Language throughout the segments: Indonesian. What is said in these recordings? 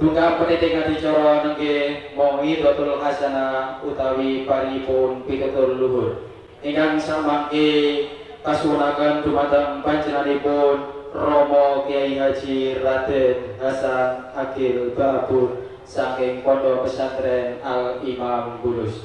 Tunggal pendidikan dicara nengge mongi dotul hasana utawi paripun pitutur luhur. Ingkang samangke kasunaken dumateng panjenenganipun Romo Kiai Haji Raden Hasan Akil Babur saking Pondok Pesantren Al Imam Bulus.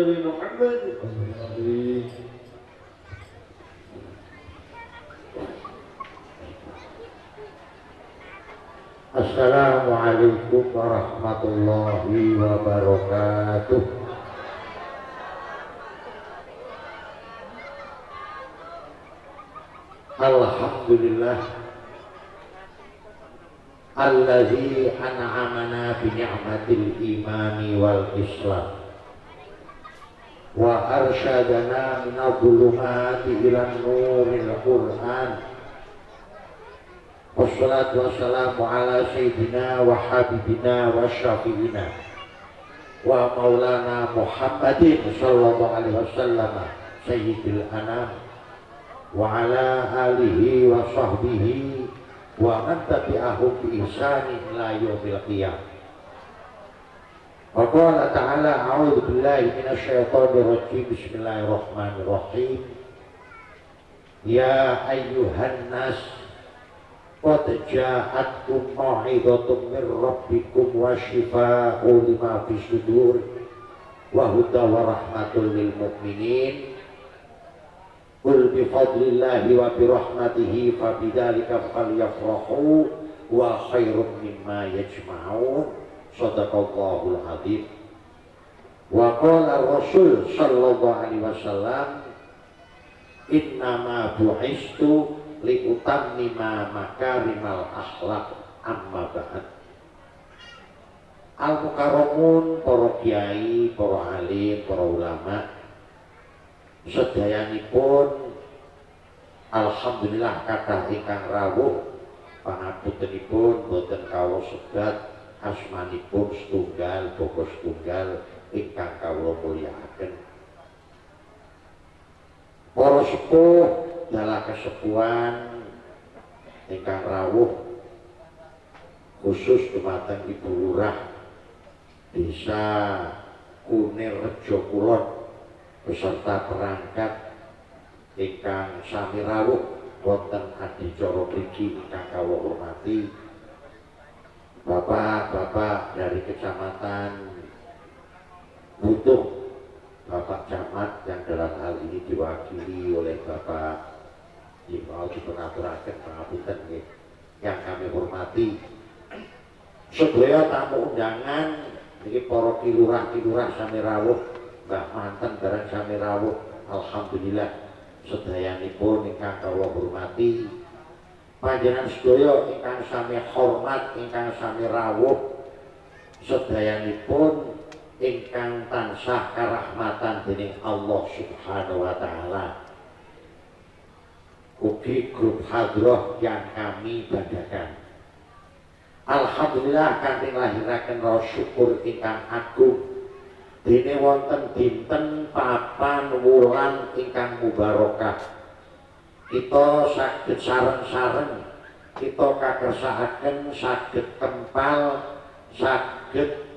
dari Muhammad Assalamualaikum warahmatullahi wabarakatuh. Alhamdulillah. Allazi an'amana bi ni'matil imani wal islam wa arsyadana min adh-dhulumati ila nuril qur'an Wassalatu wassalamu ala sayyidina wa habibina wa syafi'ina wa maulana Muhammadin sallallahu alaihi wasallam sayyidil anam wa ala alihi wa sahbihi wa qala ta'ala a'udzu billahi minasy syaithanir rajim bismillahirrahmanirrahim. Ya ayyuhan nas Qad ja'atkum mau'izatun min rabbikum wa sudur wa huda rahmatul lil mu'minin Sadaqallahul adzim wa qala rasul sallallahu alaihi wasallam innama bu'istu liutammima makarimal akhlak amma ba'd. Al mukarramun para kiai para alim para ulama sedayanipun alhamdulillah kathah ingkang rawuh pangapuntenipun boten kawula sebat asmanipun setunggal boko setunggal ingkang kawula mulyakaken. Para sepuh dalam kesepuan ingkang rawuh khusus dumateng Ibu Lurah Desa Kunir Rejo Kulon beserta perangkat ingkang sami rawuh wonten adicara mriki ingkang kawula hormati Bapak-bapak dari kecamatan Butuh. Bapak Camat yang dalam hal ini diwakili oleh Bapak yang mau dipengaturakan pengapunten ya. yang kami hormati. Sedaya tamu undangan ini para kilurah-kilurah sami rawuh Mbah Manten bareng sami rawuh. Alhamdulillah sedayanipun ingkang kawula hormati panjenengan sedaya ingkang sami hormat ingkang sami rawuh sedayanipun ingkang tansah karahmatan dening Allah Subhanahu wa taala. Ugi grup hadroh yang kami banggakan. Alhamdulillah kanthi lahiraken rasa syukur ingkang agung. Dene wonten dinten papan wulan ingkang mubarokah kita saged sareng-sareng kita kakersakaken saged tempal saged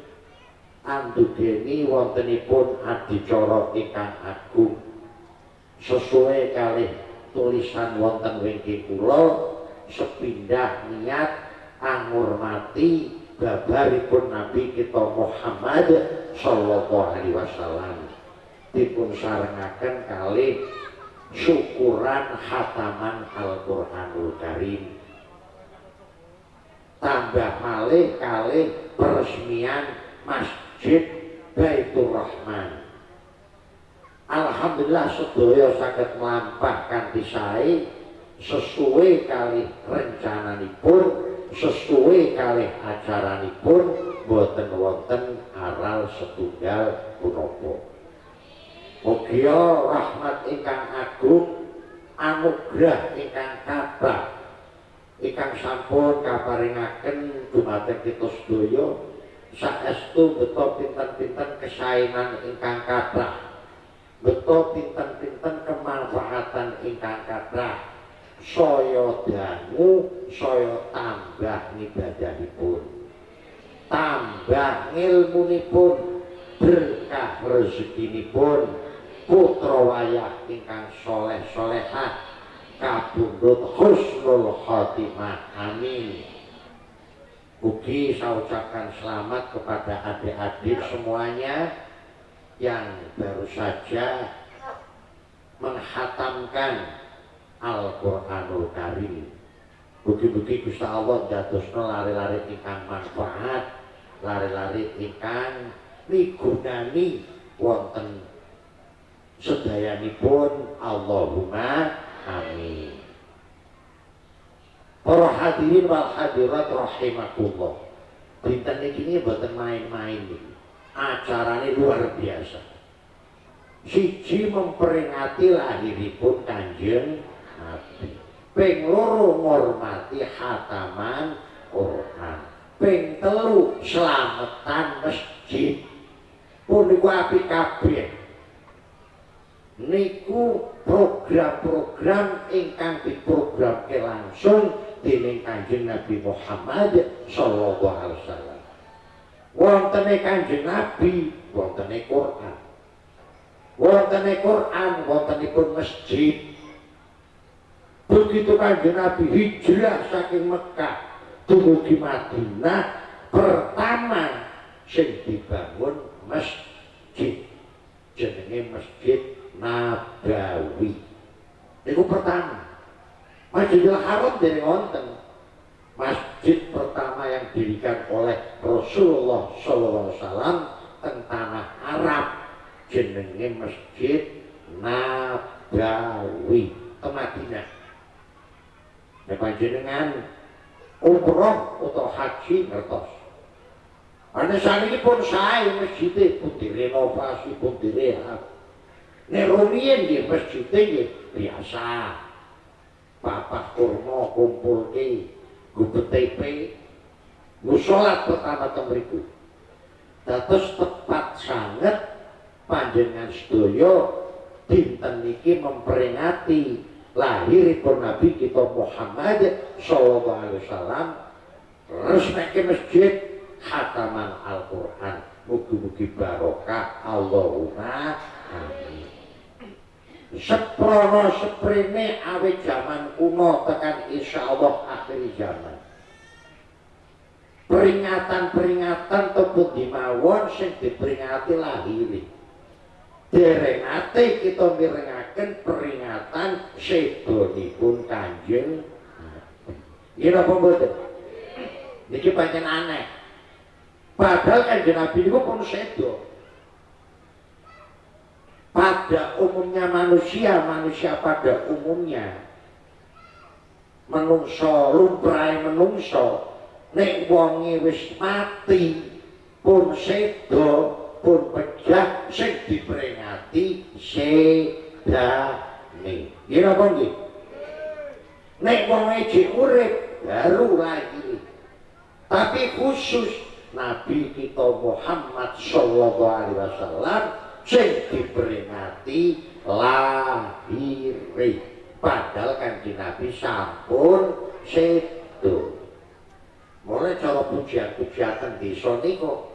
andugeni wontenipun adicara ingkang agung. Sesuai kali tulisan wonten wingking kula sepindah niat angurmati babaripun Nabi kita Muhammad sallallahu alaihi wasallam. Dipun sarengaken kali syukuran hataman Al-Qur'anul Karim. Tambah malih kali peresmian Masjid Baitur Rahman. Alhamdulillah sedaya saged mlampah kanthi sesuai kali rencananipun sesuai kali acaranipun boten wonten aral setunggal punapa Mugia rahmat ingkang agung anugerah ingkang kathah ingkang sampun kaparingaken dumateng kita sedaya saestu beto pinten-pinten kesaenan ingkang kathah beto pinten-pinten kemanfaatan ingkang kathah. Saya dangu saya tambah ngibadahipun tambah ngilmunipun berkah rezekinipun putra wayah ingkang soleh solehah kabundut husnul khotimah amin Ugi saya ucapkan selamat kepada adik-adik semuanya yang baru saja menghatamkan Al-Qur'anul Karim. Buki-buki Gusti Allah jadosno lari-lari ingkang manfaat, lari-lari ingkang migunani wonten sedayanipun Allahumma amin. Para hadirin wal hadirat rahimakumullah. Dinten ini mboten main-main iki. Acarane luar biasa. Siji memperingati lahiripun Kanjeng Nabi. Ping loro ngormati hataman Quran. Ping telu selamatan masjid. Pun apik kabeh. Niku program-program ingkang diprogramke langsung dening Kanjeng Nabi Muhammad sallallahu alaihi wasallam. Wontene Kanjeng Nabi, wontene Quran. Wontene Quran, wontenipun masjid, begitu kanjeng Nabi hijrah saking Mekah dumugi Madinah pertama sing dibangun masjid jenenge masjid Nabawi itu pertama Masjidil Haram dari wonten masjid pertama yang didirikan oleh Rasulullah SAW teng tanah Arab jenenge masjid Nabawi ke Madinah Nek panjenengan umroh atau haji ngertos. Ane saniki pun sae masjid pun direnovasi pun direhab. Nek rumiyin nggih masjid nggih biasa. Bapak kurma kumpul ke gue BTP gue sholat pertama temriku Datus tepat sangat panjenengan sedoyo dinten niki memperingati lahiripun Nabi kita Muhammad sallallahu alaihi wasallam resmeke masjid hataman Al-Qur'an. Mugi-mugi barokah. Allahumma amin seprono seprene awe zaman kuno tekan insya Allah akhir zaman peringatan-peringatan tepuk dimawon sing diperingati lahiri derengate kita mirengaken peringatan sedonipun Kanjeng Nabi. apa mboten? Niki pancen aneh. Padahal Kanjeng Nabi niku pun sedo. Pada umumnya manusia, manusia pada umumnya menungso lumrahe menungso nek wonge wis mati pun sedo pun pecah sing diperingati sedane. Nggih napa nggih? Nek wong iki urip baru lagi. tapi khusus Nabi kita Muhammad sallallahu alaihi wasallam sing diperingati lahir padahal kan Nabi sampun sedo. Mulai cara pujian-pujian desa niku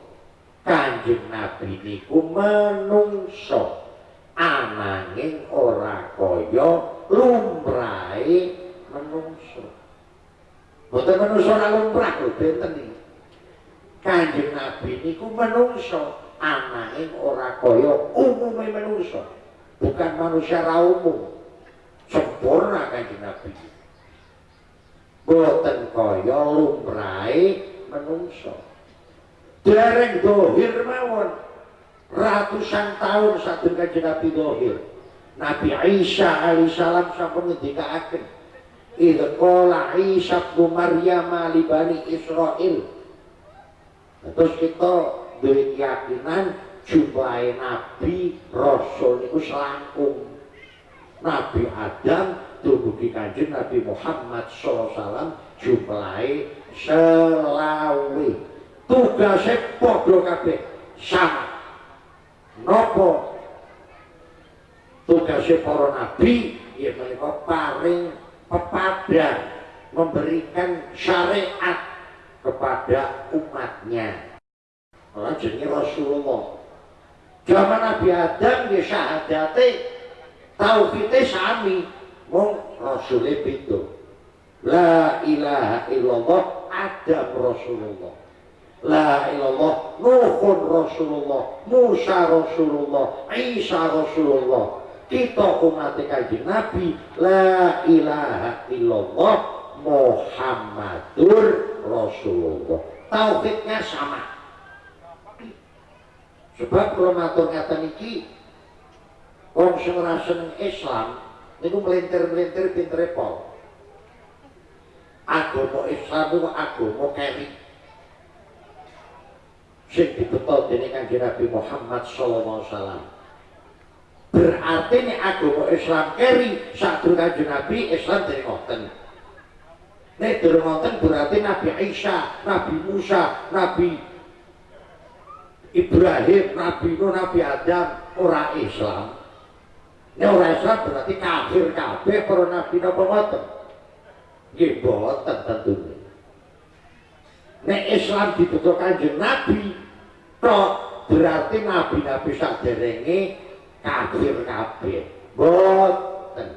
kanjeng Nabi niku menungso ananging ora kaya lumrahe menungso. Boten menungso ora lumrah benten iki. Kanjeng Nabi niku menungso ananging ora kaya umume menungso bukan manusia ra umum. Sempurna kanjeng Nabi. Boten kaya lumrahe menungso. Dereng dohir mawon. Ratusan tahun satu kanjeng Nabi dohir. Nabi Isa alaihissalam sampun ngendikaaken idh qala Isa bin Maryam li bani Israil. Terus kita duwe keyakinan jumlahe nabi rasul niku selangkung. Nabi Adam dumugi kanjeng Nabi Muhammad SAW jumlahe selawe. Tugasnya podo kabeh sama. Nopo tugasnya para nabi ya mereka paling pepadan memberikan syariat kepada umatnya orang jenis Rasulullah. Zaman Nabi Adam ya syahadate tauhidnya sami. Mong Rasulullah itu La ilaha illallah Adam Rasulullah. La ilallah Nuhun Rasulullah Musa Rasulullah Isa Rasulullah. Kita umat kaji Nabi La ilaha illallah Muhammadur Rasulullah. Tauhidnya sama sebab kalau matur ngeten iki wong sing seneng Islam niku melintir-melintir pintere pol agama Islam itu agama keri. Sing dibetul dening Kanjeng Nabi Muhammad wasallam. Berarti ini agama Islam keri sadurunge Kanjeng Nabi Islam dari ngoten. Nek durung ngoten berarti Nabi Isa, Nabi Musa, Nabi Ibrahim, Nabi Nuh, Nabi Adam ora Islam. Nek ora Islam berarti kafir kabeh para nabi napa ngoten? Nggih boten tentune. Nek Islam dibutuh kanjeng Nabi, tok berarti nabi-nabi saderenge kafir kabeh. Boten.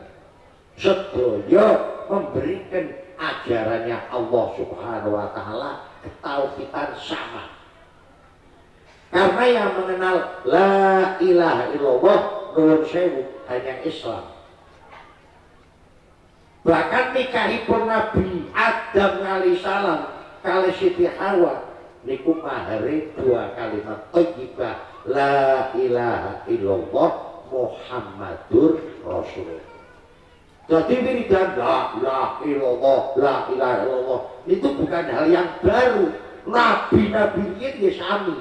Sedaya memberikan ajarannya Allah subhanahu wa ta'ala ketauhidan sama karena yang mengenal la ilaha illallah nuwun sewu hanya Islam bahkan nikahipun Nabi Adam alaihissalam kali Siti Hawa niku mahari dua kalimat thayyibah la ilaha illallah Muhammadur Rasulullah jadi wiridan la ilaha illallah, la ilaha illallah itu bukan hal yang baru. Nabi-nabi ini ya sami.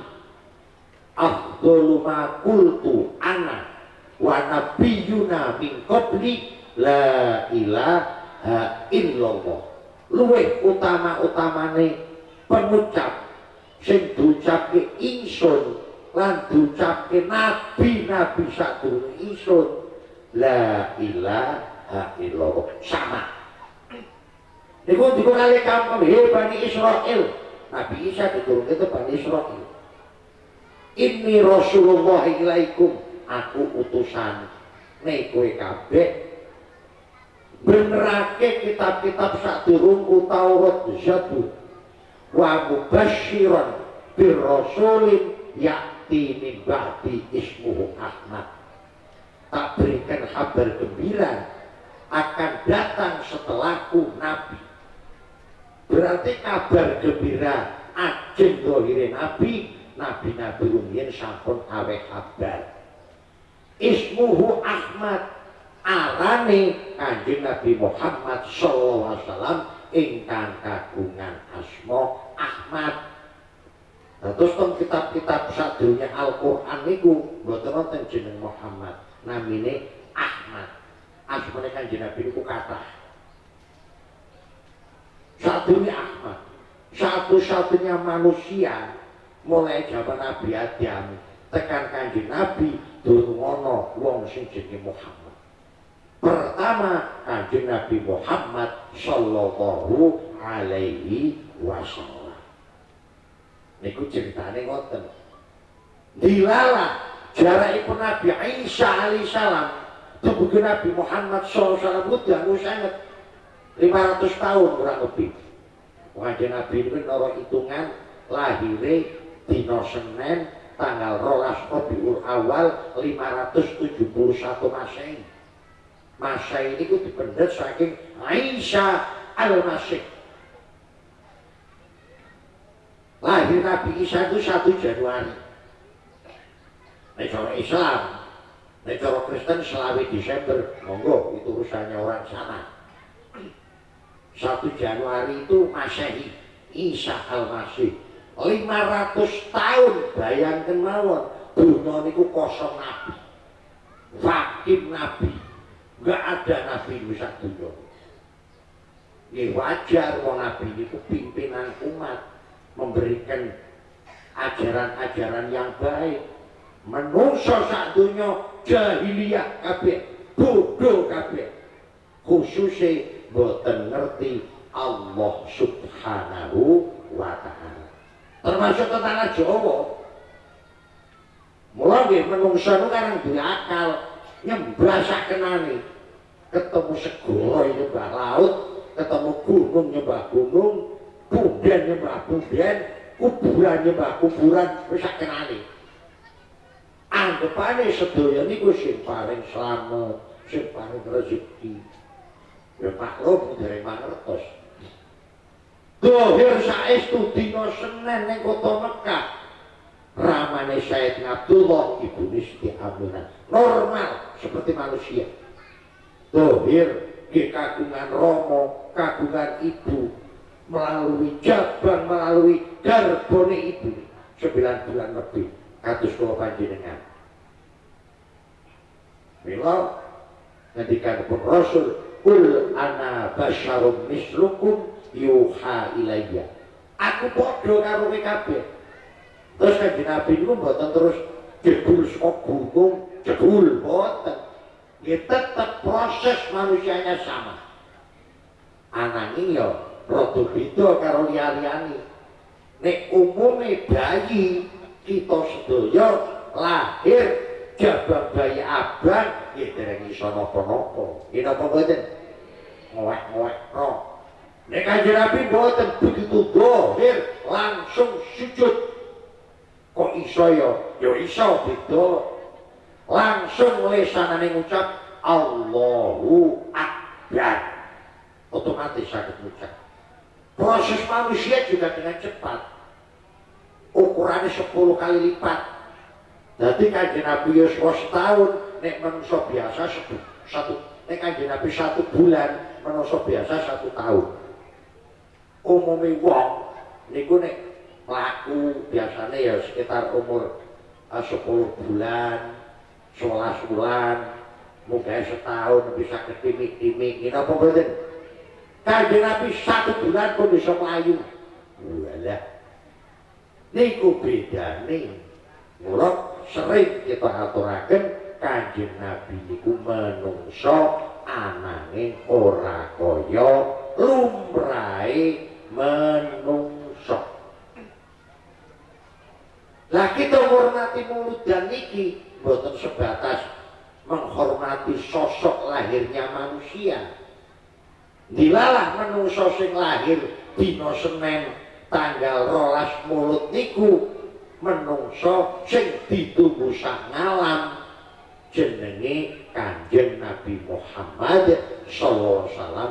Afdhalu ma qultu ana wa nabiyyuna min qabli la ilaha illallah. Luwih utama-utamane pengucap sing ducapke ingsun lan ducapke nabi-nabi sadurunge ingsun la ilaha illallah. Sama. Niku niku kali kampung he Bani Israel Nabi Isa diturun itu Bani Israel ini Rasulullah ilaikum. Aku utusan. Nih kue kabeh benerake kitab-kitab sak durungku Taurat Zabur wa mubasyiran bir rasulin yakti min ismuhu Ahmad. Tak berikan kabar gembira akan datang setelahku Nabi. Berarti kabar gembira ajeng dohire Nabi Nabi-Nabi rumiyin sampun awe kabar ismuhu Ahmad. Arane kanjeng Nabi Muhammad sallallahu alaihi wasallam ingkang kagungan asma Ahmad. Nah, terus tong kitab-kitab sadurunge Al-Qur'an niku mboten wonten jeneng Muhammad namine Ahmad. Asmane kanjeng Nabi niku kathah. Sadurunge Ahmad, satu-satunya manusia mulai zaman Nabi Adam tekan kanjeng Nabi durung wong sing jenenge Muhammad. Pertama kanjeng Nabi Muhammad sallallahu alaihi wasallam. Niku ceritane ngoten. Dilala jarakipun Nabi Isa alaihissalam tubuh Nabi Muhammad sallallahu alaihi wasallam sangat 500 tahun kurang lebih. Kanjeng Nabi itu noro hitungan lahire dino Senin tanggal rolas Rabiul Awal 571 Masehi. Masehi ini ku dipendet saking Aisyah Al-Masih. Lahir Nabi Isa itu 1 Januari. Nek Islam, nek Kristen selawi Desember, monggo itu urusannya orang sana. 1 Januari itu Masehi Isa Al-Masih 500 tahun bayangkan mawon dunia niku kosong nabi. Vakim nabi. Gak ada nabi bisa dunia. Ini wajar wong nabi niku pimpinan umat. Memberikan ajaran-ajaran yang baik. Menungso sak dunia jahiliyah kabeh bodoh kabeh. Khususnya boten ngerti Allah subhanahu wa ta'ala termasuk ke tanah Jawa. Mulai menungsa nu kan duwe akal. Nyembah sakenane ketemu segoro nyembah laut ketemu gunung nyembah gunung punden nyembah punden kuburan nyembah kuburan wis sakenane anggapane sedaya niku sing paling slamet sing paling rezeki. Ya maklum dari mangertos dohir saestu dina Senin ning kota Mekah. Ramane Said Abdullah ibu Nisti Aminah. Normal seperti manusia. Dohir ke kagungan romo kagungan ibu melalui jabang melalui garbone ibu. Sembilan bulan lebih katus kula panjenengan. Mila ngendikan pun Rasul Kul ana basyarum mislukum yuha ilayya. Aku podo karo kabeh. Terus kanjeng Nabi niku mboten terus jebul saka gunung, jebul mboten. Ya tetap proses manusianya sama. Ananging ya rada beda karo liya-liyane. Nek umume bayi kita sedaya lahir jabang bayi abang ya dereng iso napa-napa napa mboten ngowek-ngowek roh nek kanjeng Nabi mboten begitu dohir langsung sujud. Kok iso ya? Ya iso beda. Langsung lesanane ngucap Allahu Akbar. Otomatis sakit ngucap. Proses manusia juga dengan cepat. Ukurannya 10 kali lipat. Jadi kanjeng Nabi Yusuf setahun, nek manusia biasa satu, satu. Nek kanjeng Nabi satu bulan, manusia biasa satu tahun. Umumnya wong, niku nek pelaku biasanya ya sekitar umur uh, 10 bulan, 11 bulan, mungkin setahun bisa ketimik-timik, ini apa betul? Kanjeng Nabi satu bulan pun bisa melayu. Walah, niku beda nih. Mulai sering kita aturaken kanjeng Nabi niku menungso ananging ora kaya lumrahe menungso. Lah kita menghormati mulut dan niki boten sebatas menghormati sosok lahirnya manusia. Dilalah menungso sing lahir dina Senin tanggal rolas mulut niku menungso sing ditunggu sak ngalam jenenge Kanjeng Nabi Muhammad sallallahu alaihi wasallam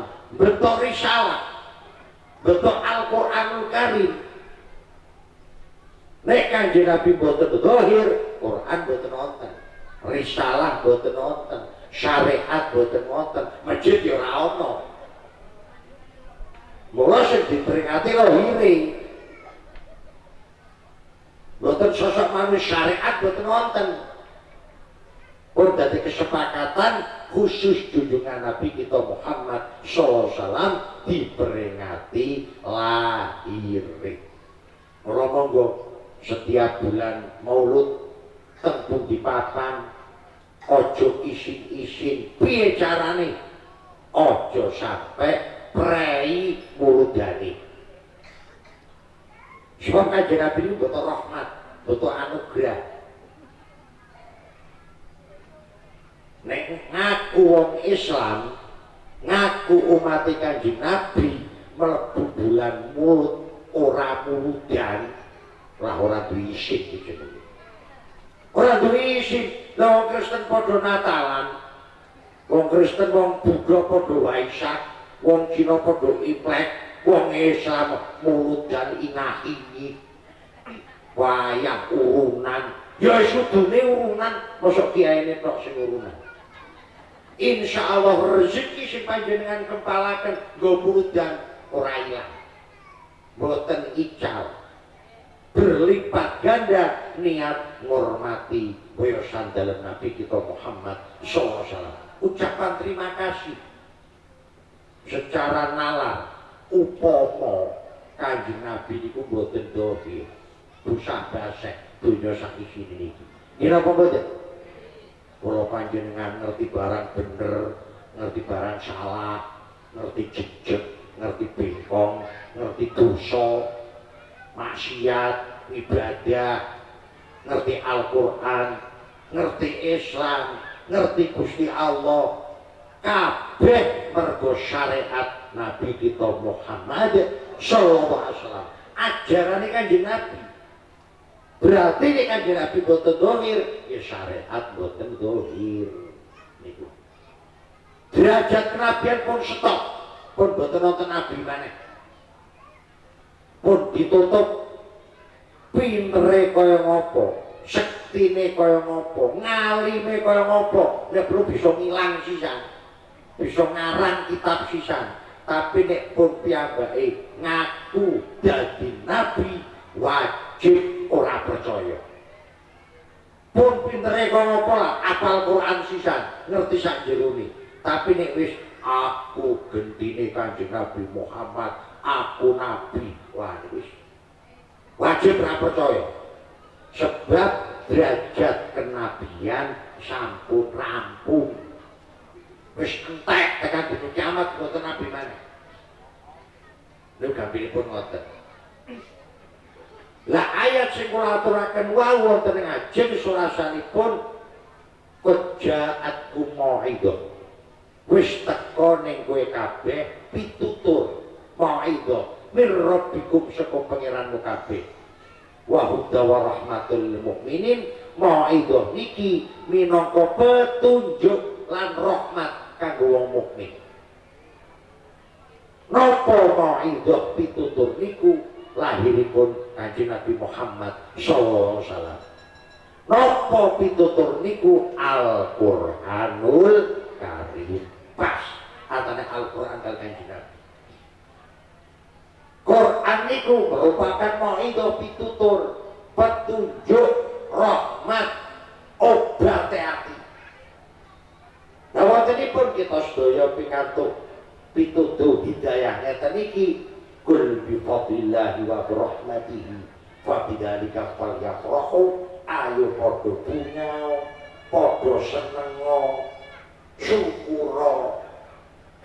betul Al-Qur'anul Karim nek Kanjeng Nabi boten dohir Quran boten wonten. Risalah boten wonten. Syariat boten wonten. Masjid ya ora Mula sing diperingati lahire. Boten sosok manusia syariat boten wonten. Pun dari kesepakatan khusus junjungan Nabi kita Muhammad SAW diperingati lahir. Mula monggo setiap bulan Maulud tembung di papan ojo isin-isin. Piye carane? Ojo sampai prei muludani sebab kanjeng Nabi ini butuh rahmat butuh anugerah nek ngaku wong Islam ngaku umat kanjeng Nabi melebu bulan mulut ora muludan. Lah ora duwe isin ora duwe lah wong Kristen padha Natalan wong Kristen wong Buddha padha Waisak wong Cina padha Imlek wong Islam muludan inah-ini wayang urunan. Ya sudune urunan. Mosok kiyaine tok sing urunan Insya Allah rezeki si panjenengan kepalakan go muludan ora ilang boten ical. Berlipat ganda niat menghormati boyosan dalam Nabi kita Muhammad SAW ucapan terima kasih. Secara nalar upomo kanjeng Nabi itu boten dohir. Busah basek dunia sak isini ini ini apa boten kalau panjenengan ngerti barang bener ngerti barang salah ngerti jejek ngerti bengkong ngerti dosa maksiat ibadah ngerti Al-Quran ngerti Islam ngerti Gusti Allah. Kabeh mergo syariat Nabi kita Muhammad sallallahu alaihi wasallam. Ajaran kanjeng Nabi berarti ini kanjeng Nabi boten dohir. Ya syariat boten dohir. Niku. Derajat kenabian pun stop. Pun boten nonton Nabi mana pun ditutup. Pintere kaya ngopo? Sektine kaya ngopo? Ngalime kaya ngopo? Nek perlu bisa ngilang sisan. Bisa ngarang kitab sisan. Tapi nek pun piyambake ngaku dadi nabi wajib ora percaya. Pun pintere kaya ngopo lah apal Quran sisan ngerti sak jerone. Tapi nek wis aku gentine kanjeng Nabi Muhammad aku nabi. Wah wis. Wajib ora percaya. Sebab derajat kenabian sampun rampung. Wis entek tekan dina kiamat boten nabi mana lho gampilipun ngoten lah ayat sing kula aturaken wau wonten ing ajeng surasanipun kejaat kumaidah wis teko ning kowe kabeh pitutur mauidhah mir rabbikum saka pangeranmu kabeh. Wa hudza wa rahmatul lil mukminin mauidhah niki minangka petunjuk lan rahmat kanggo wong mukmin. Napa mauidhah pitutur niku lahiripun kanjeng Nabi Muhammad sallallahu alaihi wasallam napa pitutur niku Al-Qur'anul Karim pas antara Al-Quran dan Kanjeng Nabi. Quran itu merupakan mau'idah pitutur, petunjuk, rahmat, obat hati. Nah, waktu pun kita sedaya pingantuk pitutur hidayah ngeten iki kul bi fadlillahi wa bi rahmatihi. Fa bidzalika falyafrahu. Ayo padha bungau padha senengo syukura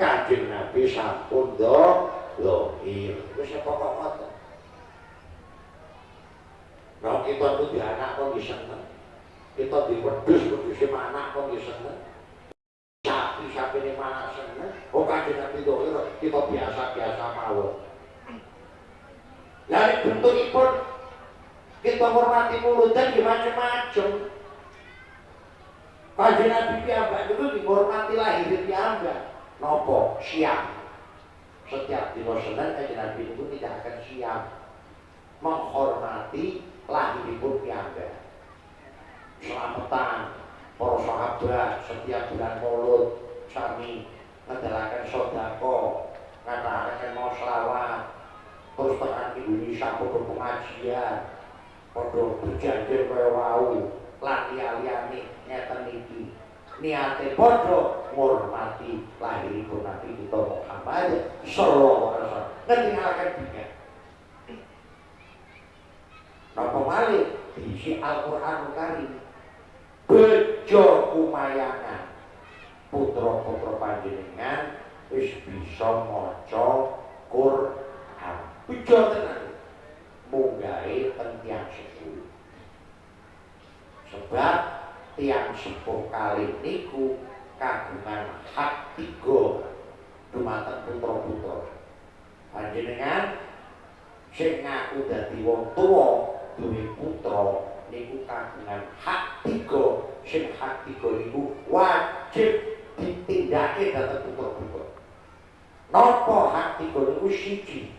kanjeng Nabi sampun do lohir wis pokok ngoten? Nah kita tuh di anak kok seneng. Kita di wedus wedus anak kok bisa seneng. Sapi sapi ini mana seneng. Oh kanjeng Nabi dohir kita biasa biasa mawon dari bentuk pun kita hormati mulut dan macam-macam Kanjeng Nabi piyambak itu dihormati lahir piyambak. Nopo siang. Setiap dino Senin Kanjeng Nabi itu tidak akan siang menghormati lahiripun piyambak. Selamatan para sahabat setiap bulan Maulud sami ngedalaken sodako, ngadakan mau selawat, ibu Nisa padha pengajian, padha berjanji kaya wau, lan liya-liyane ngeten iki. Niate padha ngurmati lahiripun Nabi kita Muhammad sallallahu alaihi wasallam. Ngendikaken dinten. malih diisi Al-Qur'an Karim bejo kumayangan putra-putra panjenengan wis bisa maca Quran bejo tenan munggahe teng tiyang sepuh sebab tiang sepuh kali niku kagungan hak tiga dumateng putra-putra. Panjenengan sing ngaku dadi wong tuwa duwe putra niku kagungan hak tiga. Sing hak tiga niku wajib ditindakake dhateng putra-putra. Napa hak tiga niku siji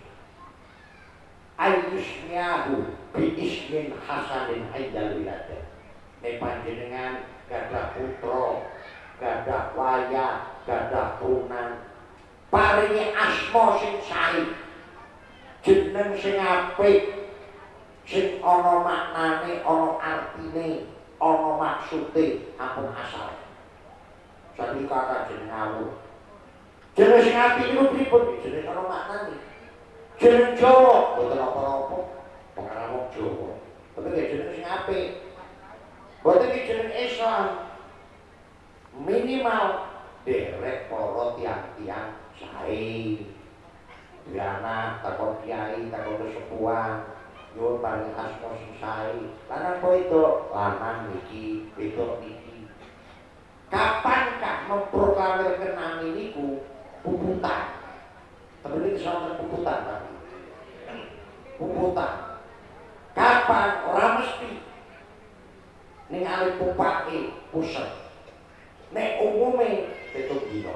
ayyusmiahu bi ismin hasanin indal wiladah nek panjenengan gadah putra gadah wayah gadah turunan. Paringi asma sing sae jeneng sing apik sing ana maknane ana artine ana maksude. Ampun asal. Jadi kata jeneng ngawur jeneng sing apik niku pripun? Jeneng ana maknane jeneng Jawa boten apa-apa. Pengarang wong Jawa. Tapi nek jeneng sing apik. Boten iki jeneng Islam. Minimal derek para tiang-tiang sae. Diana takon kiai takon kesepuan. Nyuwun paring asma sing lanang kok itu lanang iki wedok niki. Kapan kak memproklamirkan nami niku? Puputan ini soal puputan tapi puputan kapan orang mesti? Ningali pupake pusat. Nek umume itu dino.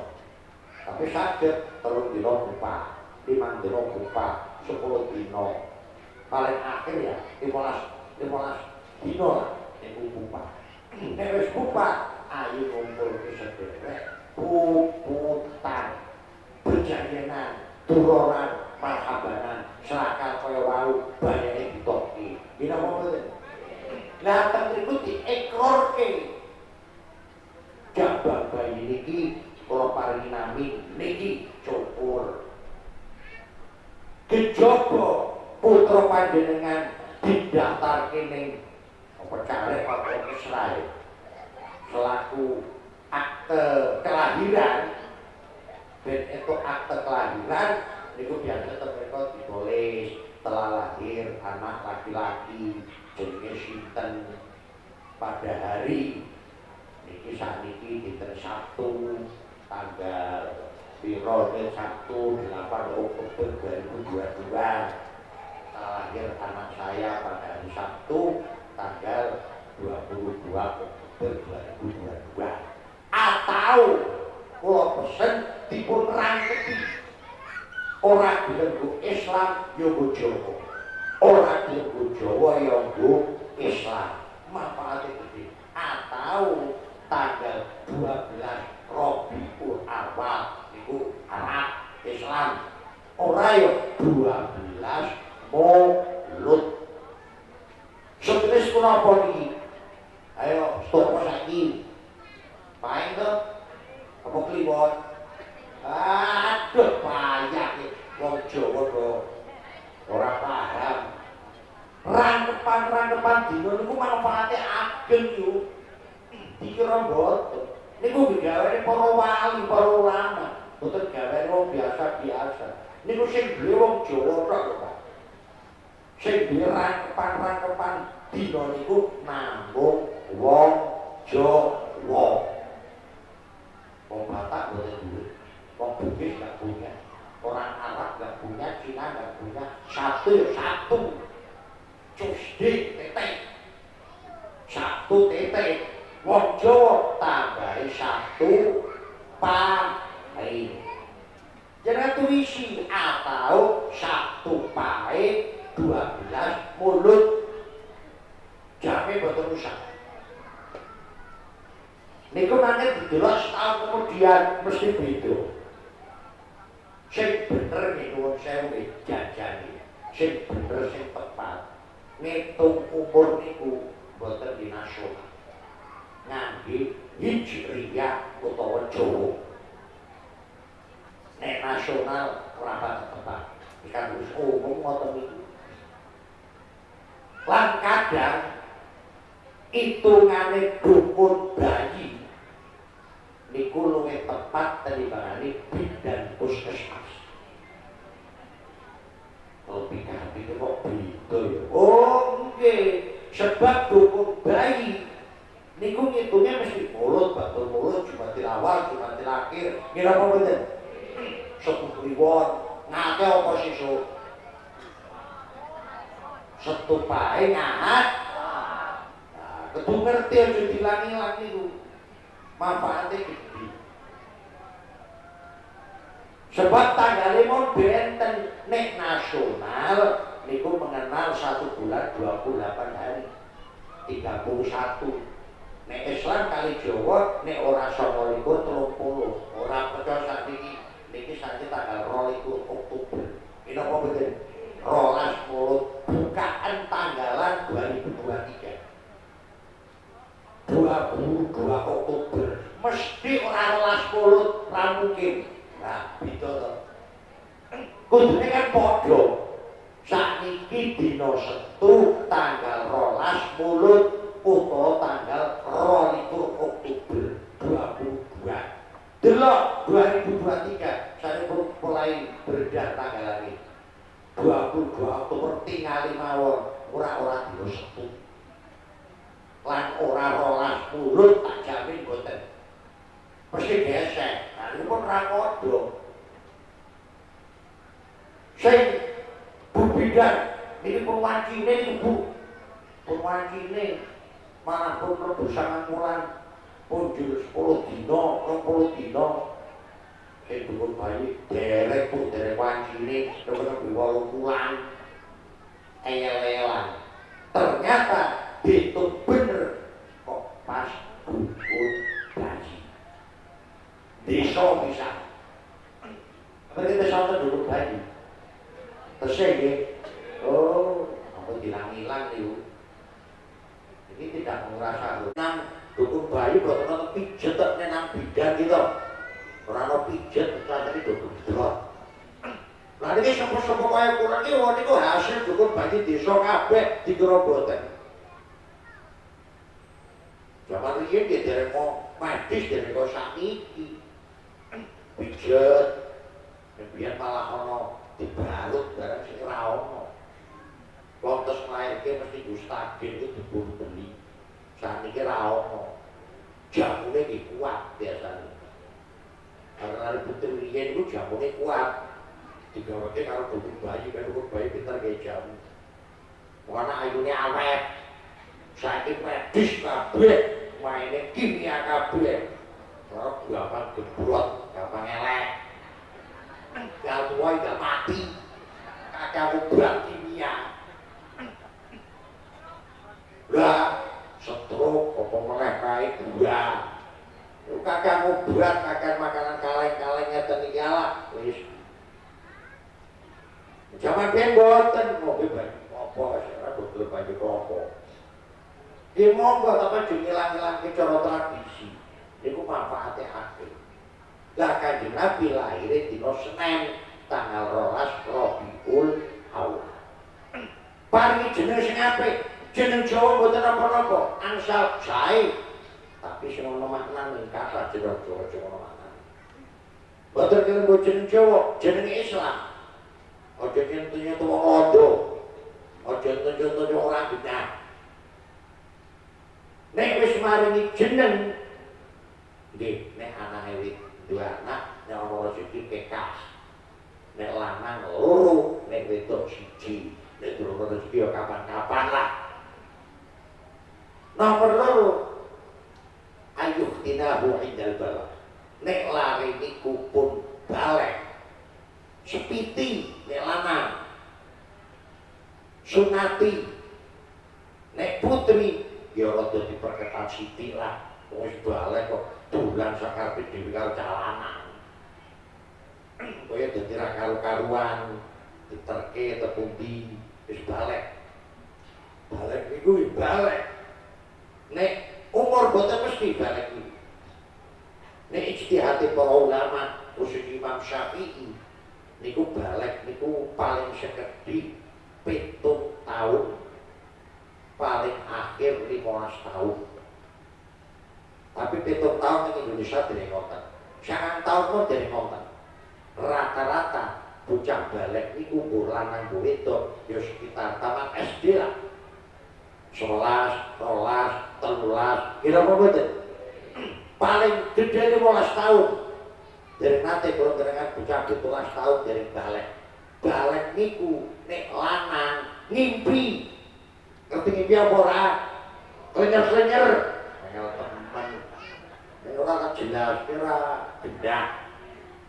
Tapi sakit telung dino pupak lima dino buka sepuluh dino. Paling akhir ya lima belas dino lah itu buka nek wis buka ayo ngumpul ke sederek puputan turunan marhabanan selakal kaya wau banyak yang ditoki ini apa betul nah tentu di ekor ke jabang bayi niki kalau paringi nami niki cukur. Kejaba putra panjenengan didaftarke ning apa caleg apa selaku akte kelahiran dan itu akte kelahiran itu biasa mereka ditulis telah lahir anak laki-laki. Jenenge sinten pada hari niki saat niki dinten Sabtu tanggal Birone Sabtu 8 Oktober 2022 lahir anak saya pada hari Sabtu tanggal 22 Oktober 2022 atau kalau pesen dipun rangketi orang dilenggu Islam yogo Jawa. Orang dilenggu Jawa yogo Islam. Manfaatnya gede. Atau tanggal 12 Robiul Awal niku Arab Islam. Ora yo 12 Maulud. Seterus kula apa niki ayo stop saiki. Paling to? Apa kliwon aduh payah iki wong Jawa kok ora paham. Rangkepan-rangkepan dino niku manfaate ageng yo. Dikira boten niku digawe para wali para ulama. Boten gawe wong biasa-biasa niku sing duwe wong Jawa tok lho Pak. Sing duwe rangkepan-rangkepan dina niku namung wong Jawa. Wong Batak boten duwe wong Bugis gak punya orang Arab gak punya Cina gak punya satu satu. Cusdi tetek satu tetek wong Jawa tambahi satu pahe jangan tuisi atau satu pahe dua belas mulut. Jamin betul rusak Niku nanti didelok setahun kemudian mesti beda. Sing bener niku wong sewu jajane. Sing bener sing tepat. Ngitung umur niku boten dinasional. ngangge hijriyah utawa Jawa. Nek nasional ora tepat. Ikan wis umum ngoten iki. lan kadang hitungane dukun bayi niku luwih tepat tinimbangane bidan puskesmas. Lebih kami kok beda ya? Oh nggih sebab dukun bayi. Niku ngitungnya mesti mulut batul mulut cuma awal cuma akhir. Ngira apa bener? Sepuh kliwon. Ngake apa sisuk setupae ngahat. Nah, kedu ngerti aja dilangi-langi manfaatnya gede sebab tanggal mau benten nek nasional niku mengenal satu bulan 28 hari. 31 nek Islam kali Jawa nek ora 29 30 ora percaya sak niki saiki tanggal 22 Oktober. Ini apa betul? rolas bukaan tanggalan 2023 22 Oktober. Mesti ora rolas mulut ra mungkin nah beda to kudune kan padha sakniki dina Setu tanggal rolas mulut utawa tanggal 22 Oktober 22. Delok 2023 saya mulai beredar tanggal ini. 22 Oktober tinggal mawon ora-ora dino Setu. Lan ora rolas mulut tak jamin boten. Mesti gesek. Pun rakodo. Sing Bu Bidan, ini pun wajine ini Bu. Pun wajine malah pun rebusangan mulan punjul 10 dino, 20 dino. Sing dukun bayi derek pun derek wancine temen walu mulan eyel-eyelan ternyata itu bener. Kok pas dukun bayi desa bisa kita sama dukun bayi terus ya oh apa hilang-hilang nih ini tidak merasa nang dukun bayi kok nonton pijet nek nang bidan gitu ora ono pijet tapi dukun delok Lah ini sapa-sapa kaya kurang iki wong niku hasil dukun bayi desa kabeh dikira boten. Zaman riyen dia derek mau medis derek kok sakiki. Pijet. Biar malah ono dibalut barang sing ora ono. Lontos ke mesti Gustagin itu dibunuh beli. Saat ini rawon. Jamunya ini kuat biasanya. Karena ada putri Rian itu jamunya kuat. Digawaknya kalau dukun bayi, kan dukun bayi pintar kayak jamu. Karena ayunya awet. Saiki medis kabeh, mainnya kimia kabeh. Kalau gampang gebrot, gampang elek. Gak tua, gak mati. Kakak obat kimia. Lah, setruk apa meneh kae gua. Kakak ngobat, kakak makanan kaleng-kaleng ngeten iki ala wis. Jaman ben boten mobil banyak apa ora betul banyak apa. Ki monggo tapi aja ngilang-ilang ke cara tradisi. Niku manfaate akeh. Lah kanjeng Nabi lahir dina Senin tanggal 12 Rabiul Awal. Paringi jeneng sing apik, jeneng Jawa mboten apa-apa, angsal sae. Tapi sing ana maknane kata jeneng Jawa sing ana maknane. Mboten kene jeneng Jawa, jeneng Islam. Aja kentunya tuwa ondo. Aja tunjuk-tunjuk ora benar. Nek wis maringi jeneng nggih nek anake dua anak ana rezeki kekas. Nek lanang loro, nek wedok siji. Nek durung rezeki ya kapan-kapan lah. Nomor loro ayuh tinahu indal balak. Nek lari niku pun balik. Sepiti nek lanang. Sunati nek putri ya rada diperketat sithik lah. Wis balik kok dolan sakarepe dhewe karo calanan. Kaya dadi karu-karuan diterke tepundi wis balik. Balik niku balik. nek umur boten mesti balik iki. Nek ijtihad para ulama khusus Imam Syafi'i niku balik niku paling sekedhi pitung tahun akhir 15 tahun tapi pitung tahun di Indonesia dari ngoten. Sangat tahun pun dari ngoten. Rata-rata bocah balik ini umur lanang bu itu ya sekitar taman SD lah. Sebelas, rolas, telulas. Kira apa betul paling gede 15 tahun. Dari nanti kalau dengan bocah 17 tahun dari balik. Balik niku nek lanang ngimpi. Ngerti ngimpi apa ora? Klenyer-klenyer nek ora kan jelas kira benda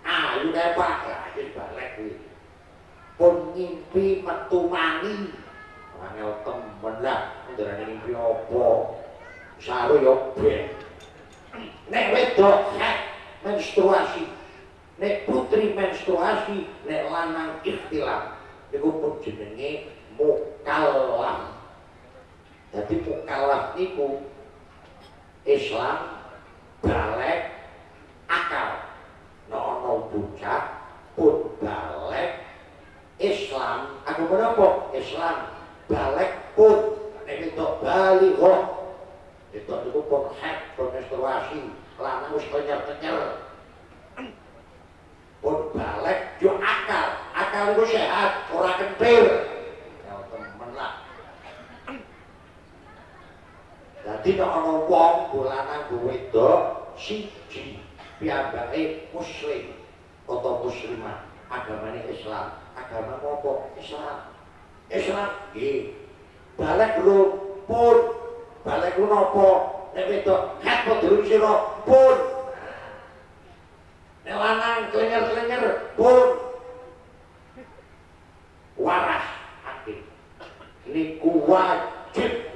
ayo kae Pak iki balik pun ngimpi metu mani angel temen lah ndarane ngimpi apa saru yo nek wedok menstruasi. Nek putri menstruasi nek lanang ikhtilaf niku pun jenenge mukallaf jadi mukallaf niku Islam balik akal. No no bocah pun balik Islam. Aku menapa Islam. Balik pun. Nek itu bali kok itu niku pun hak pun menstruasi. Lanang wis kenyer-kenyer pun balik yo akal. Akal itu sehat ora kentir ya temen lah jadi nek ana wong bulanan wedok siji piyambake muslim atau muslimah agamanya Islam. Agama apa? Islam. Islam nggih. Balik lu pun. Balik lu napa nek wedok hat padha pun. Lanang kelenger-kelenger pun. Waras akhir niku wajib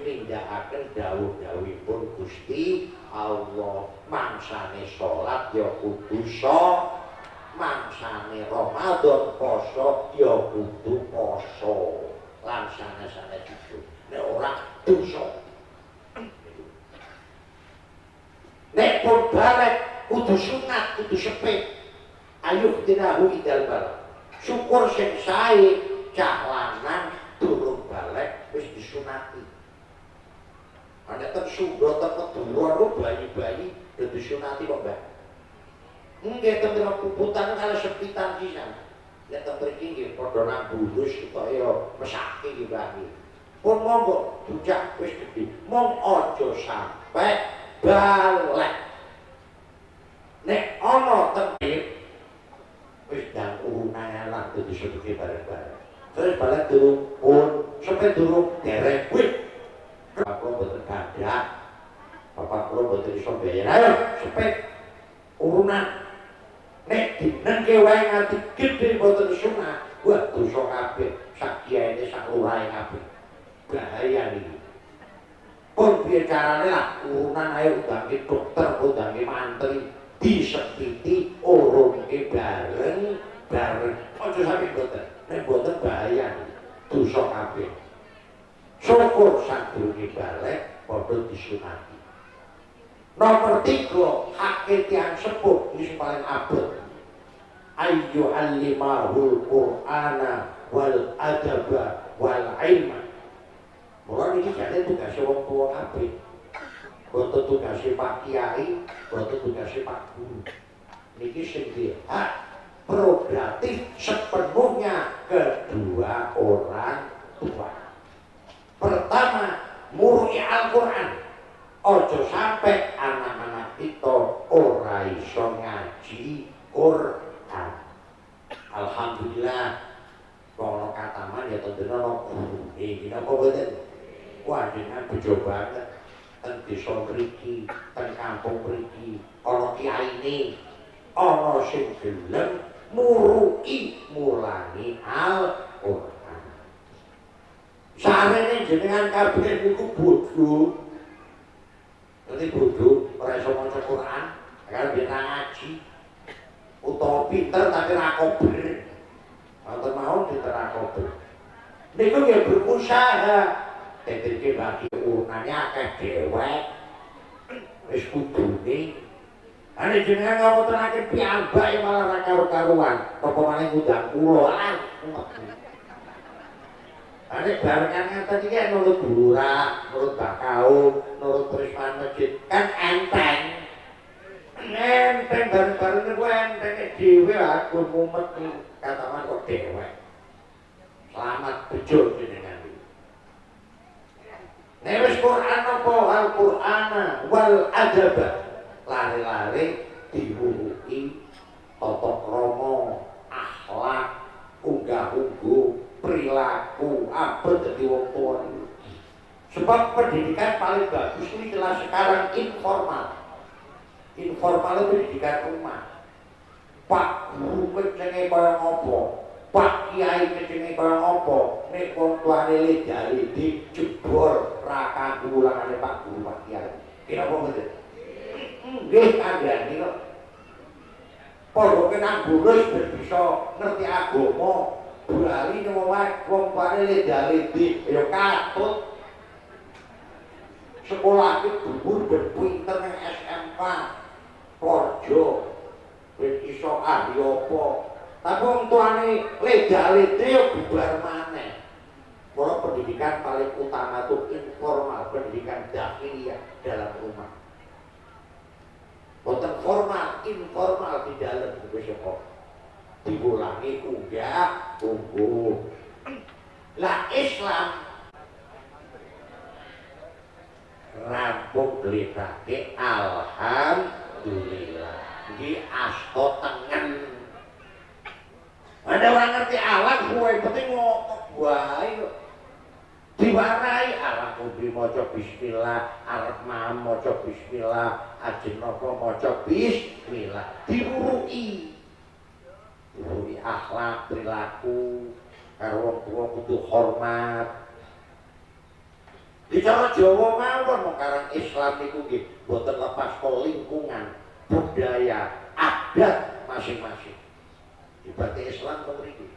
nindakaken dawuh-dawuhipun Gusti Allah mangsane salat ya kudu mangsane Ramadan poso ya kudu poso lan sana-sana itu nek ora dosa nek pun balik kudu sunat, kudu sepet. Ayuh tinahu idal balik. Syukur sing sae cah Sudah tempat duluan lu bayi-bayi udah disunati kok mbak. Enggak tempat puputan kalau sepitan. Ya tempat ini podo nang bulus supaya mesake iki bayi. Pun monggo bujak wis gede. Mong ojo sampai balik. nek ana tengkit wis dan urunane lan dadi sedeke bareng-bareng terus balik turun pun sampai turun derek wih lo betul gagak bapak lo betul iso bayar. Ayo sampai urunan. Nek dinengke wae nganti gede boten sunah wah dosa kabeh. Sak kiyaine sak lurahe kabeh. Bahaya iki pun lah? Urunan ayo udangi dokter udangi mantri. Disepiti urungke bareng bareng. Aja sampe boten nek boten bahaya dosa kabeh syukur sadurunge balik padha disunati nomor tiga hak yang sepuh ini paling abot ayu alimahul qur'ana wal adaba wal ilma mulai ini jadi tugas wong tua kabeh boten tugasnya Pak Kiai, boten tugasnya Pak Guru. Niki sing hak prerogatif sepenuhnya kedua orang tua. Pertama, murni Al-Quran. Ojo sampai anak-anak itu ora iso ngaji Quran. Alhamdulillah, kalau kataman ya tentunya no guru. Ini apa betul? Wah, dengan bejo banget ten desa mriki, ten kampung mriki, ana kiyaine, ana sing gelem muruki mulangi Al-Qur'an. Sarene jenengan kabeh niku bodho. Dadi bodho ora iso maca Qur'an, kan ben ngaji. Utawa pinter tapi ra kober. Wonten mawon pinter ra kober. Niku ya berusaha Tetirke bagi urunannya akeh dewek Wis kudune Ane jenengan ngapa tenake piyambak ya malah ra karo-karuan. Apa malah ngundang kula. Ane barengan ngaten iki nurut burak, nurut bakal tahun nurut perisman masjid. Kan enteng. Enteng bareng-bareng itu enteng. Dewe aku mumet katakan kok dewe selamat bejo jenengan. Newes Quran apa? Al-Quran wal adaba lari-lari diwuruki tata krama akhlak unggah-ungguh perilaku apa jadi wong tua sebab pendidikan paling bagus ini jelas sekarang informal. Informal itu pendidikan rumah pak guru kecenge kaya ngopo? Pak kiai kecenge kaya ngopo? Nek wong tuane lejali dijebor ra kanggo ulangane pak guru pak kiai. Kira apa mboten? Nggih kandhani kok. Padha kenang bulus ben bisa ngerti agama Ini mau wong tuane lejali di ya katut sekolah itu dhuwur ben pinter nang SMK Porjo ben iso ahli apa tapi wong tuane leda-lede ya bubar maneh Kalau pendidikan paling utama itu informal, pendidikan dakwah dalam rumah. Bukan formal, informal di dalam itu sekolah. Diulangi enggak, tunggu. Lah Islam. Rampung gelitake alhamdulillah. Iki asto tengen. Ada orang ngerti alam gue penting ngomong wae kok diwarai alam kudu maca bismillah arep mam maca bismillah ajeng napa maca bismillah. Diwuruki diwuruki akhlak perilaku karo wong tuwa kudu hormat Bicara Jawa mawon mengkarang Islam itu nggih boten lepas ke lingkungan, budaya, adat masing-masing. Ibadah Islam mriki.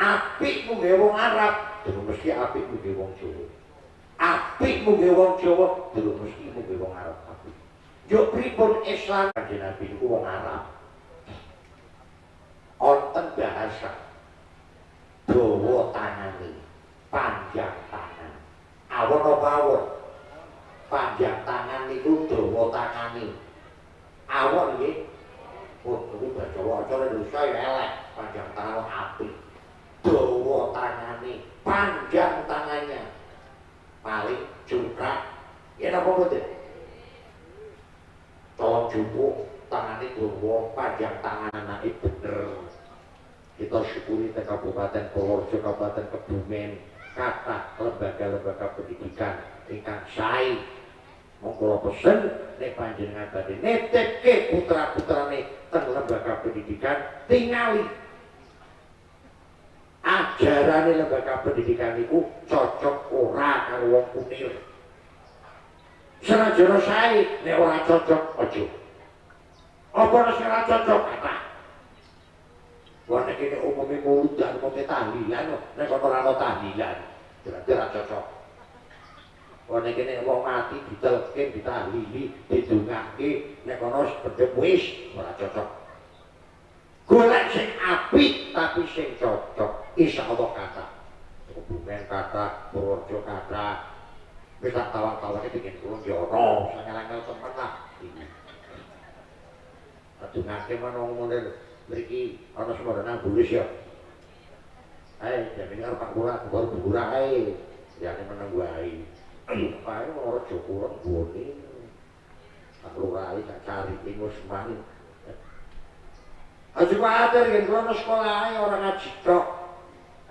Apik mungge wong Arab, durung mesti apik mungge wong Jawa. Apik mungge wong Jawa, durung mesti mungge wong Arab apik. Yo Islam kanjeng Nabi niku wong Arab. Onten bahasa dawa tangane, panjang tangan. Awon apa awon? Panjang tangan niku dawa tangane. Awon nggih. Oh, itu baca wacara Indonesia ya elek, panjang tangan api. Dawa tangane, panjang tangannya. Paling juga. Ya napa mboten? Tolong jupuk tangane dawa panjang tangan anake bener. Kita syukuri teng Kabupaten Purworejo, Kabupaten Kebumen, kata lembaga-lembaga pendidikan ingkang sae mong kula pesen nek panjenengan badhe netepke putra-putrane teng lembaga pendidikan tingali. Ajarane lembaga pendidikan iku cocok ora karo wong kunir. Senajan sae nek ora cocok aja apa ora cocok kata Wah nek ini umumnya mulut dan umumnya tahlilan, nek kono ora ana tahlilan, berarti ora cocok. Wah nek ini wong mati ditelke, ditahlili, didongake, nek kono seperti wis ora cocok. Golek sing apik tapi sing cocok, insyaallah kata. Hubungan kata, Purworejo kata, wis tak tawang-tawange bikin kurung joro, sangelang temen lah. Adungake mana ngomong mriki ana sembarang bulus ya. Ae, jamine karo Pak Lurah, baru burah ae. Ya nek meneng wae. Pae ora jokoran bone. Pak Lurah iki tak cari tingus mari. Aja kuwatir yen kono sekolah ae ora ngaji tok.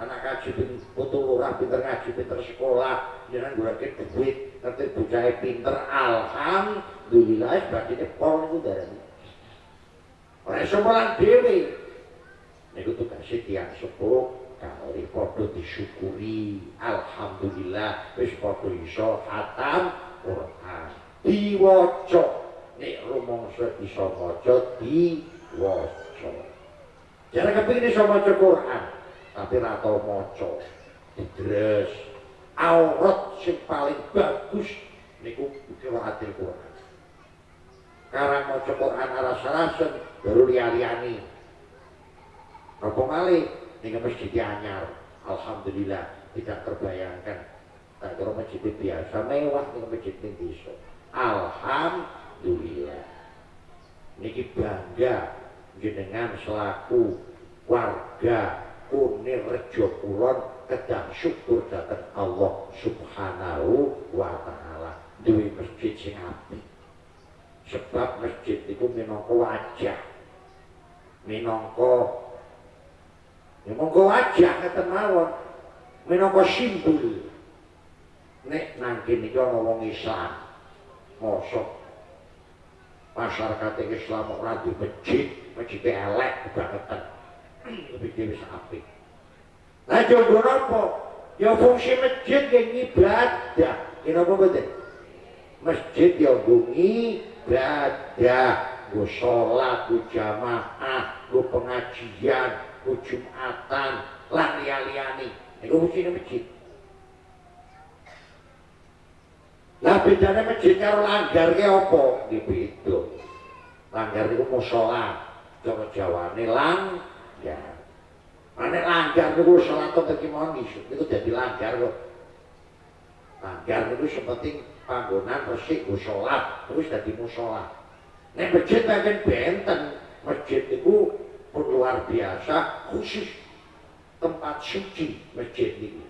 Anak ngaji putu lurah pinter ngaji pinter sekolah, jangan golek duit, ngerti bocah pinter alhamdulillah berarti pol niku darane. Iso mulang dhewe. Niku tugase tiyang sepuh kali disyukuri. Alhamdulillah wis padha iso khatam Quran. Diwaca nek rumangsa iso maca diwaca. Jangan kepingin iso maca Quran, tapi ra tau maca. Aurat sing paling bagus niku qiraatil Quran. Karang maca Quran aras-arasen baru lihat-lihani apa malih ini masjid anyar. Alhamdulillah tidak terbayangkan. Tak kira masjid biasa mewah ning masjid ning desa alhamdulillah. Niki bangga jenengan selaku warga Kunir Rejo Kulon kedang syukur datang Allah Subhanahu wa taala. Duwe masjid sing apik sebab masjid itu minangka wajah. Ya monggo wajah ngeten mawon. Minangka simbol. Nek nang kene iki ana wong Islam mosok masyarakat Islam ora di masjid masjid elek kebangetan lebih dhewe apik. Lah jodoh apa ya fungsi masjid yang ibadah ini apa betul masjid ya bunyi ibadah gue sholat, gue jamaah, gue pengajian, gue jumatan, lan liya-liyani. Ini fungsinya masjid. Lah bedanya masjid karo langgar ki apa? Ki beda. Langgar iku musala. Cara Jawane langgar. Ane langgar niku salat teng kimoni niku dadi langgar kok. Langgar niku sepenting panggonan resik go salat terus dadi musala. Nek masjid pancen benten, masjid pun luar biasa khusus tempat suci masjid ini.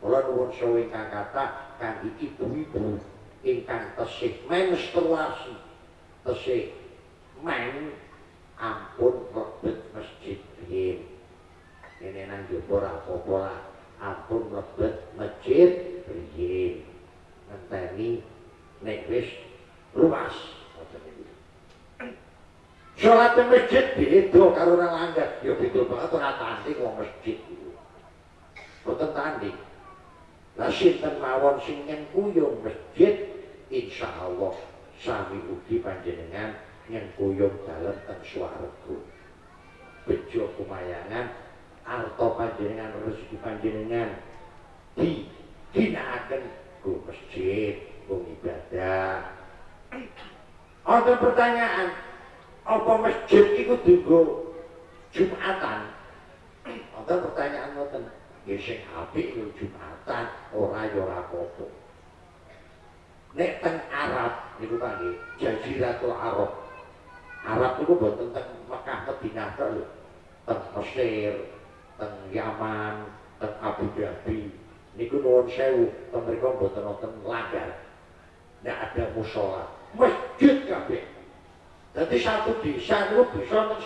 Kula nuwun sewu ingkang kata kangge ibu-ibu ingkang tesih menstruasi, tesih men ampun mlebet masjid riyin. Ini nang ora apa-apa. Ampun mlebet masjid riyin. Ngenteni nek wis luas. Sholat di masjid beda karo nang langgar. Ya beda banget ora tanding wong masjid iku. Boten tanding. Lah sinten mawon sing nyengkuyung masjid insyaallah sami ugi panjenengan nyengkuyung dalem teng swarga. Bejo kumayangan arta panjenengan rezeki panjenengan di dinakaken ku masjid, ku ibadah. Ada pertanyaan, apa masjid itu dienggo Jumatan? Ada pertanyaan ngoten. Ya sing apik yo Jumatan, ora yo ora. Nek teng Arab niku kangge Jaziratul Arab. Arab niku boten teng Mekah Madinah tok lho. Teng Mesir, teng Yaman, teng Abu Dhabi. Niku nuwun sewu, teng mriku boten wonten langgar. Nek ada musola, masjid kabeh. Jadi satu desa itu bisa untuk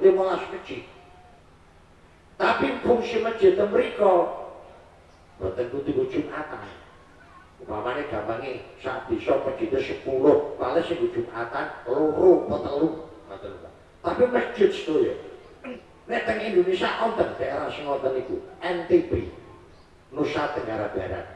10, 15 masjid. Tapi fungsi masjid itu mereka Bukan kudu Jumatan. Umpamanya gampangnya saat desa masjidnya 10, paling sing Jumatan loro apa telu. Tapi masjid itu ya. Nek teng Indonesia wonten daerah sing wonten NTB. Nusa Tenggara Barat.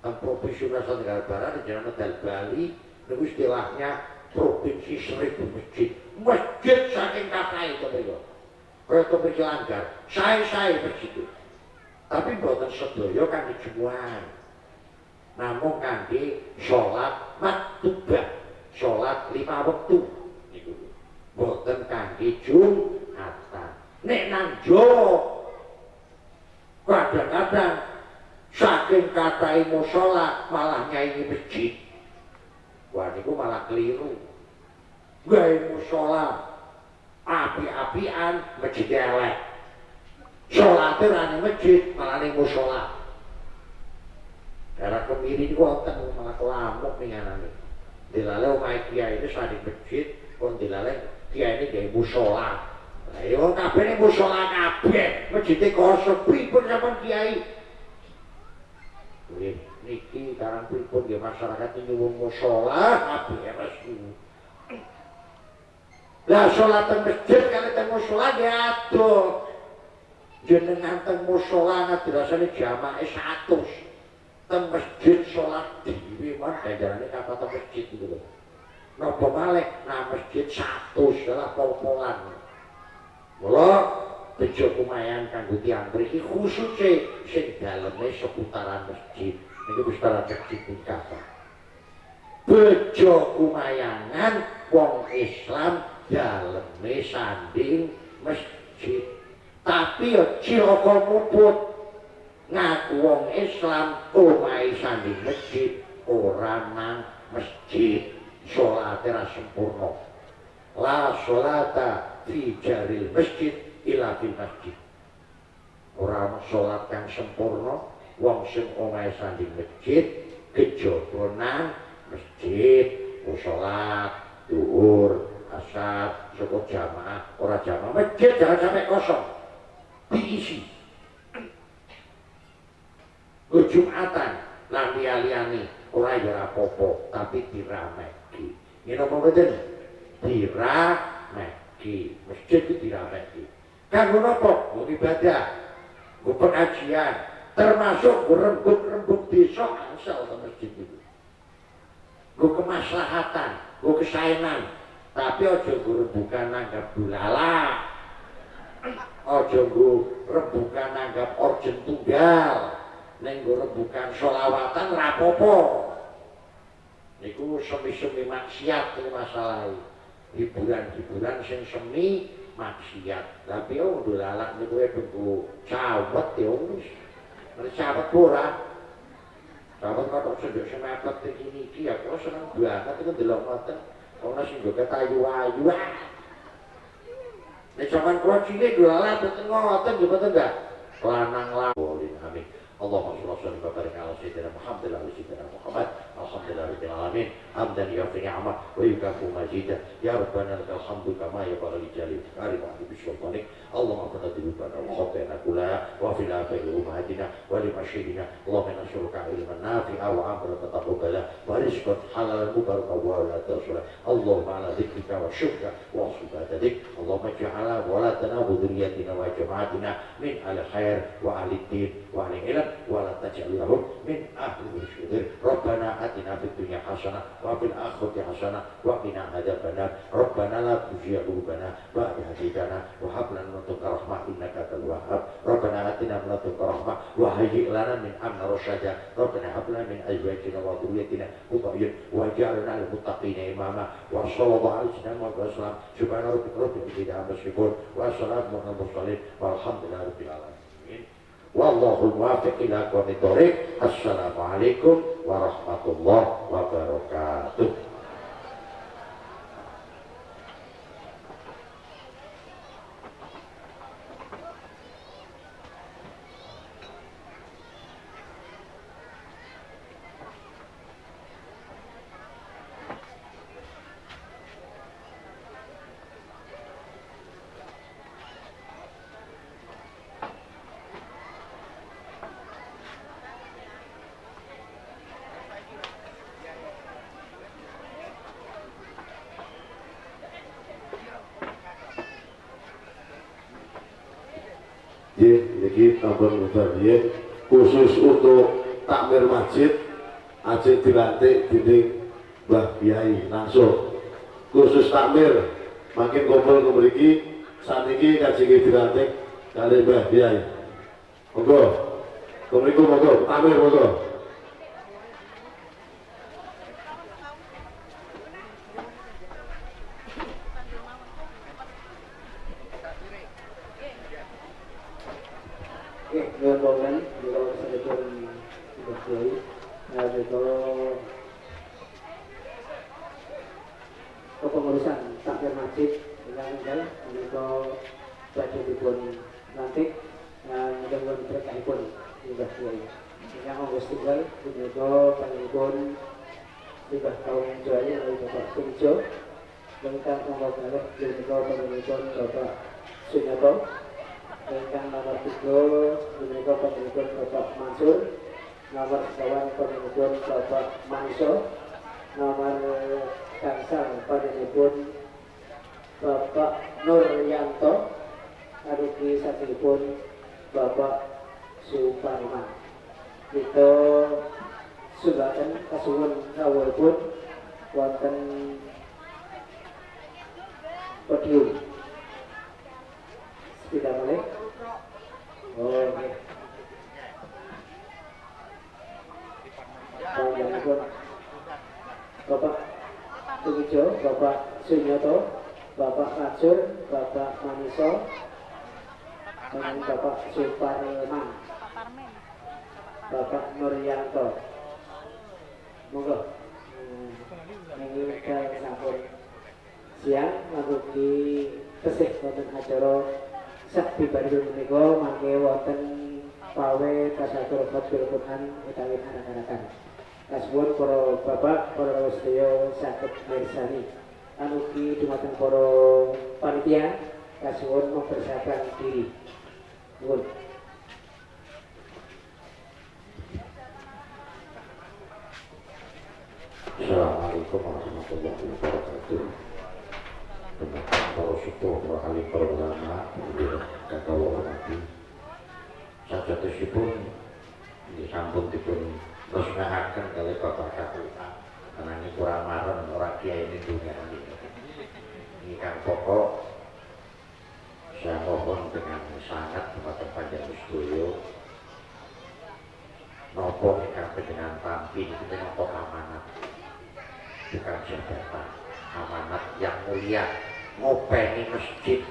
Teng Provinsi Nusa Tenggara Barat di Jalan Medal Bali niku istilahnya provinsi seribu masjid. Masjid saking kathah itu mereka. Kaya mriki langgar, sae-sae masjid itu. Tapi mboten sedaya kangge jumuhan. Namung kangge salat maktubah, salat lima niku. Mboten kangge jumatan. Nek nang Jawa kadang-kadang saking kathahé musala malah nyaingi masjid. Wah niku malah keliru. Gawe musala api-apian masjid elek. Ora ning masjid, malah ning musala. Daerah kemiri niku wonten malah kelamuk ning anane. Dilale omahe kiai ini sanding masjid, kon dilale kiai ini gawe musala. Ya wong kabeh ning musala kabeh, masjide kosong pripun sampean kiai? Nggih, niki karang pripun nggih masyarakat nyuwun musala kabeh restu. Lah salat teng masjid kali teng musala nggih adoh. Jenengan teng musala ngadrasane jamaah 100. Teng masjid salat dhewe mah ganjarane kata teng masjid gitu. Napa malih nah masjid 100 lah pol-polan. Mula bejo kumayan kanggo tiyang mriki khususe sing daleme seputaran masjid. Niku wis tara kata. Bejo kumayangan wong Islam daleme sanding masjid. Tapi ya cilaka muput. ngaku wong Islam omahe sanding masjid ora nang masjid salate ra sempurna la salata fi jaril masjid ila fil masjid ora ana salat kang sempurna wong sing omahe sanding masjid kejaba nang masjid salat zuhur asar cukup jamaah ora jamaah masjid jangan sampai kosong diisi Jumatan lan liyane ora ya tapi dirameki. Ngene apa mboten? Dirameki. Masjid itu dirameki. Kanggo napa? Mau ibadah. Mau pengajian, termasuk rembuk-rembuk desa angsal ke masjid itu. Gue kemaslahatan, gue kesaenan, tapi ojo gue rembukan nanggap bulala, ojo gue rembukan nanggap orjen tunggal, ning bukan solawatan rapopo niku semi-semi maksiat ini masalah hiburan-hiburan sing semi maksiat. Tapi wong nih gue tunggu cawet ya wis. nanti cawet ora cawet kok sedek semapet iki niki ya kok seneng banget itu delok ngoten. Ono sing nggo kayu-ayu. Nek sampean kula cilik dolalak boten ngoten nggih boten enggak. Lanang lawolin amin. Allahumma sholli wa sallim wa barik ala sayyidina Muhammad wa ala alihi الحمد لله رب العالمين حمدا يوفي نعمه ويكافئ مجيدا يا ربنا لك الحمد كما ينبغي لجلال كريم وحبيب سلطانك اللهم اغفر ذنوبنا وخطايانا كلها وفي الافاق امهاتنا ولمشيبنا اللهم نسالك علما نافعا وعملا متقبلا ورزقا حلالا مباركا ولا تصلا اللهم على ذكرك وشكرك وحسن عبادتك اللهم اجعل ولدنا وذريتنا وجماعتنا من اهل الخير واهل الدين واهل العلم ولا تجعل لهم من اهل الشرير ربنا اتنا في الدنيا حسنه وفي الاخره حسنه وقنا عذاب النار ربنا لا تزغ قلوبنا بعد هديتنا وهب لنا من لدنك رحمه انك انت الوهاب ربنا اتنا من لدنك رحمه وهيئ لنا من امرنا رشدا ربنا هب لنا من ازواجنا وذريتنا قرة واجعلنا للمتقين اماما وصلى الله على سيدنا محمد وسلم سبحان ربك رب العزه عما يصفون والسلام على المرسلين والحمد لله رب العالمين Wallahul muwaffiq ila aqwamit thoriq. Assalamualaikum warahmatullahi wabarakatuh. Niki mudariyah khusus untuk takmir masjid aja dilantik dening Mbah Kiai langsung. Khusus takmir makin kumpul ke mriki saniki kajenge dilantik kali Mbah Kiai. Monggo. Mriku monggo. Takmir monggo masjid dengan enggal menika badhe dipun lantik mudah-mudahan berkahipun limbah kiai. Ingkang monggo setunggal menika panjenengan limbah kaum jaya dari Bapak Surijo ingkang monggo kalih menika panjenengan Bapak Sunyoto ingkang nomor 3 menika panjenengan Bapak Mansur. Nomor kawan panjenengan Bapak Manso nomor panjenengan Bapak Nur Nuryanto Arugi Satipun Bapak Suparman Itu Sudahkan Kasuhun Awal pun Wonten Podium Tidak boleh Oh iya Bapak Tugijo, Bapak Sunyoto, Bapak Ajur, Bapak Maniso, dan Bapak Suparman, Bapak Nuryanto. Monggo. Ini kan sampun siang ngabuki pesik wonten acara sakti bandung menika mangke wonten pawe tasatur fatur Quran utawi harakan-harakan. Kasuwun para bapak, para sedaya saged mirsani. Anugi dumateng para panitia kasuwun mempersiapkan diri. Nuwun. Assalamualaikum warahmatullahi wabarakatuh. Dengan para sepuh, para ahli, para ulama, dan kalau hormati, sajatosipun disampun dipun resmekaken kali Bapak Kapolri. Karena ini kurang marem orang kiai ini dunia ini. Kan pokok saya mohon dengan sangat kepada panjang Mustoyo nopo ingkang dengan tampi itu nopo amanat. Bukan jabatan amanat yang mulia. Ngopeni masjid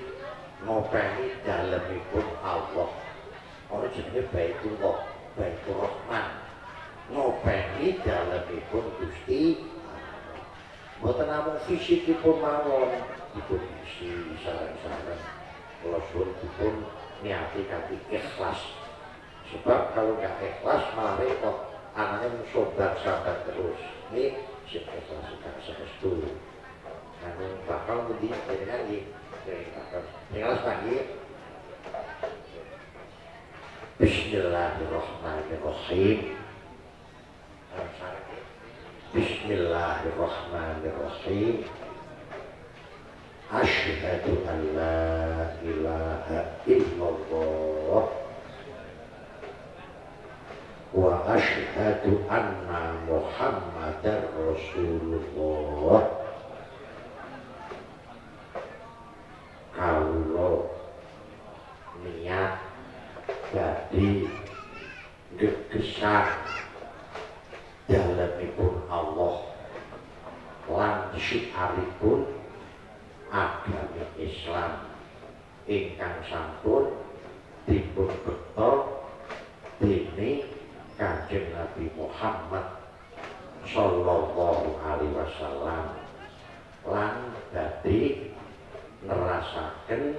ngopeni dalemipun Allah. Orang jenenge Baitullah Baitur Rahman ngopeni dalemipun Gusti Mboten namung fisikipun mawon. Dipun isi saran-saran. Kula suwun dipun niati kanthi ikhlas. Sebab kalau nggak ikhlas malah repot. Anaknya mensobat sabar terus. Ini sing ikhlas gak saestu anu bakal ngendi jenengan iki ikhlas lagi Bismillahirrahmanirrahim Bismillahirrahmanirrahim. Asyhadu an la ilaha illallah. Wa asyhadu anna muhammadar rasulullah. Kalau niat jadi gegesan dalemipun Allah. Lan syiaripun agama Islam. Ingkang sampun dipun beto dene Kanjeng Nabi Muhammad sallallahu alaihi wasallam. Lan dadi nerasaken